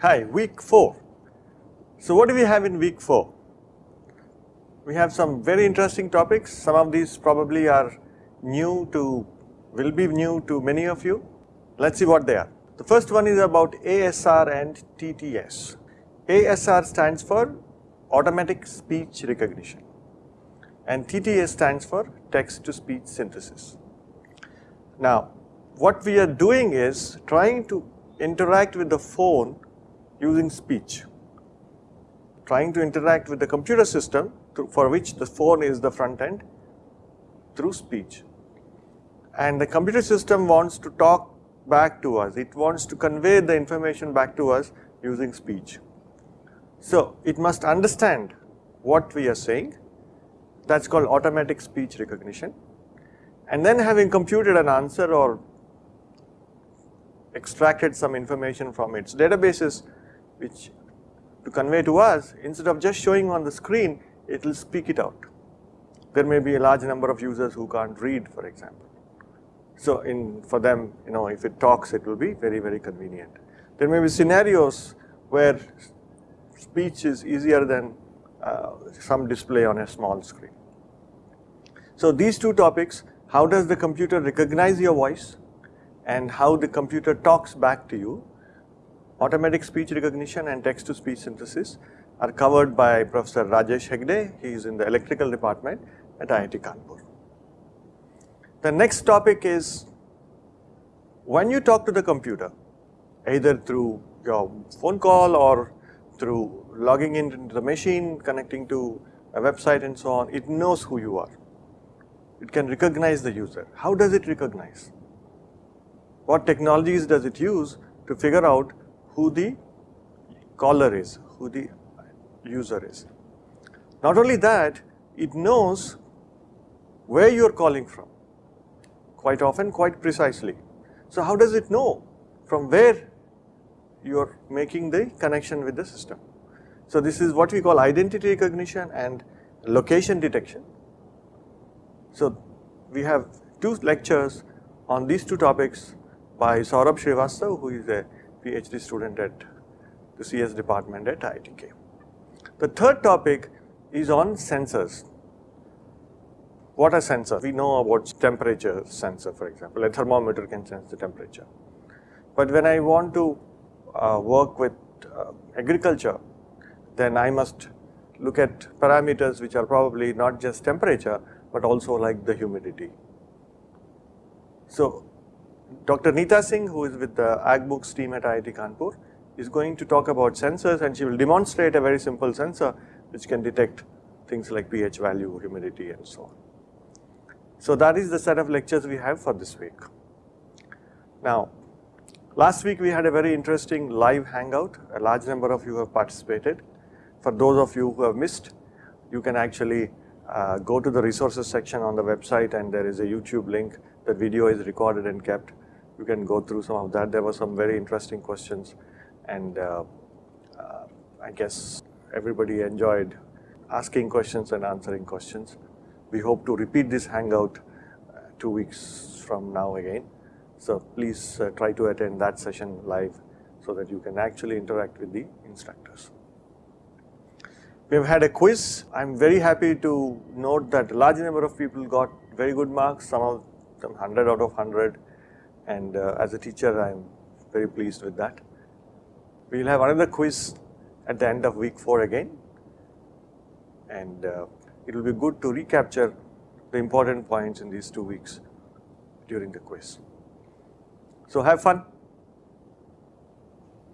Hi, week 4. So what do we have in week 4? We have some very interesting topics. Some of these probably are new to, will be new to many of you. Let's see what they are. The first one is about ASR and TTS. ASR stands for Automatic Speech Recognition and TTS stands for Text to Speech Synthesis. Now, what we are doing is trying to interact with the phone using speech, trying to interact with the computer system for which the phone is the front end through speech. And the computer system wants to talk back to us, it wants to convey the information back to us using speech. So, it must understand what we are saying, that is called automatic speech recognition and then having computed an answer or extracted some information from its databases which to convey to us instead of just showing on the screen it will speak it out. There may be a large number of users who can't read for example. So in for them you know if it talks it will be very very convenient. There may be scenarios where speech is easier than uh, some display on a small screen. So these two topics how does the computer recognize your voice and how the computer talks back to you automatic speech recognition and text to speech synthesis are covered by Professor Rajesh Hegde. He is in the electrical department at IIT Kanpur. The next topic is when you talk to the computer either through your phone call or through logging into the machine, connecting to a website and so on, it knows who you are. It can recognize the user. How does it recognize? What technologies does it use to figure out who the caller is, who the user is. Not only that, it knows where you are calling from, quite often quite precisely. So how does it know from where you are making the connection with the system? So this is what we call identity recognition and location detection. So we have two lectures on these two topics by Saurabh Srivastav who is a PhD student at the CS department at IITK. The third topic is on sensors. What are sensors? We know about temperature sensor for example, a thermometer can sense the temperature. But when I want to uh, work with uh, agriculture, then I must look at parameters which are probably not just temperature, but also like the humidity. So Dr. Neeta Singh who is with the AgBooks team at IIT Kanpur is going to talk about sensors and she will demonstrate a very simple sensor which can detect things like pH value, humidity and so on. So that is the set of lectures we have for this week. Now last week we had a very interesting live hangout, a large number of you have participated. For those of you who have missed, you can actually uh, go to the resources section on the website and there is a YouTube link the video is recorded and kept. You can go through some of that. There were some very interesting questions and uh, uh, I guess everybody enjoyed asking questions and answering questions. We hope to repeat this hangout uh, two weeks from now again. So please uh, try to attend that session live so that you can actually interact with the instructors. We have had a quiz. I'm very happy to note that a large number of people got very good marks. Some of them 100 out of 100 and uh, as a teacher I am very pleased with that. We will have another quiz at the end of week 4 again and uh, it will be good to recapture the important points in these two weeks during the quiz. So have fun.